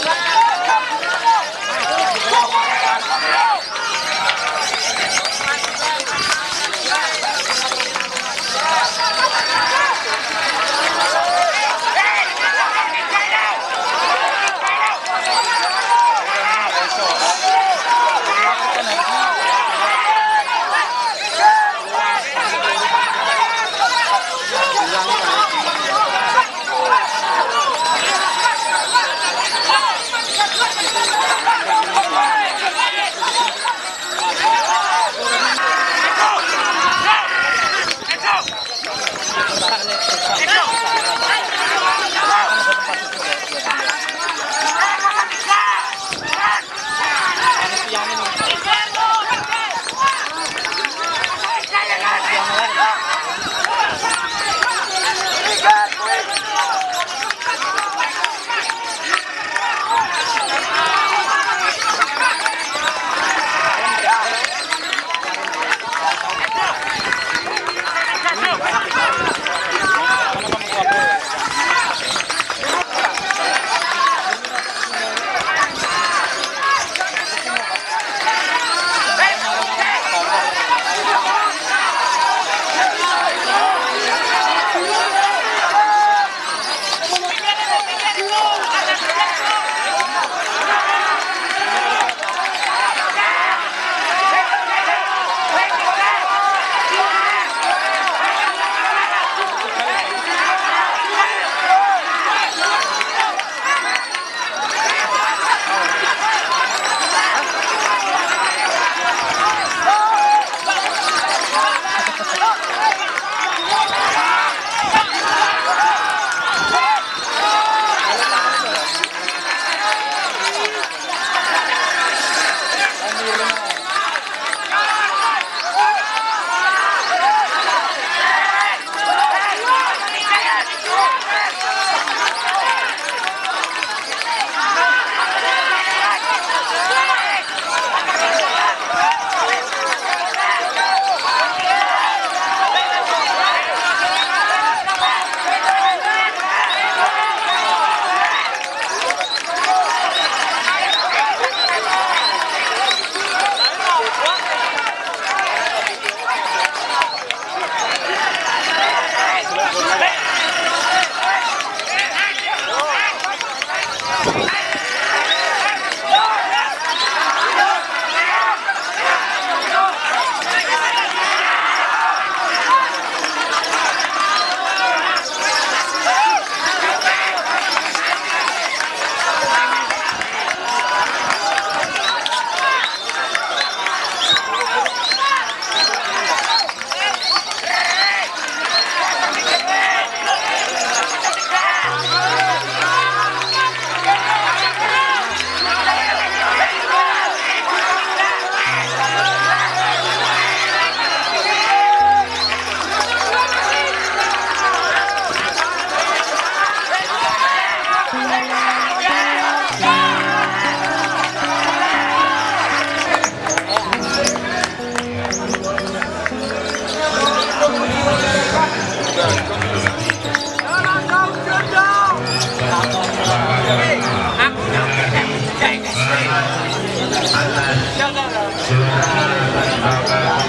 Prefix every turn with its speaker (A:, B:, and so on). A: Bye. Atas Surat Bapak